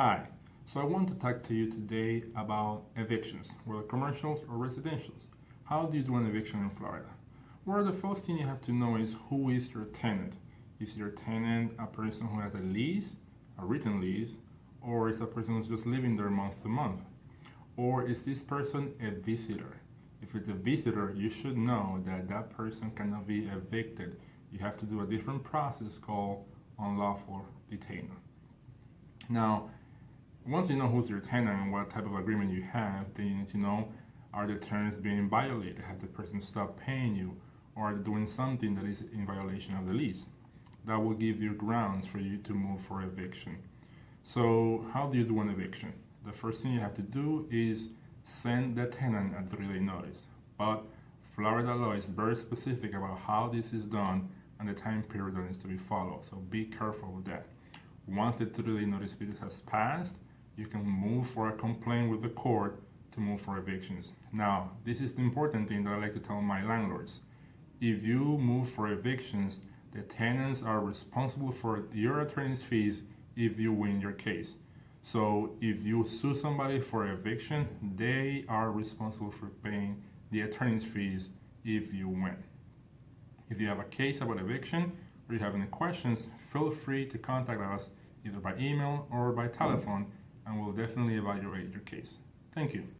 Hi, so I want to talk to you today about evictions, whether commercials or residentials. How do you do an eviction in Florida? Well, the first thing you have to know is who is your tenant. Is your tenant a person who has a lease, a written lease, or is a person who's just living there month to month? Or is this person a visitor? If it's a visitor, you should know that that person cannot be evicted. You have to do a different process called unlawful detainer. Now, once you know who's your tenant and what type of agreement you have, then you need to know are the terms being violated? Have the person stopped paying you or are they doing something that is in violation of the lease? That will give you grounds for you to move for eviction. So, how do you do an eviction? The first thing you have to do is send the tenant a three-day notice. But Florida law is very specific about how this is done and the time period that needs to be followed. So be careful with that. Once the three-day notice period has passed, you can move for a complaint with the court to move for evictions. Now, this is the important thing that I like to tell my landlords. If you move for evictions, the tenants are responsible for your attorney's fees if you win your case. So if you sue somebody for eviction, they are responsible for paying the attorney's fees if you win. If you have a case about eviction or you have any questions, feel free to contact us either by email or by telephone, and we'll definitely evaluate your case. Thank you.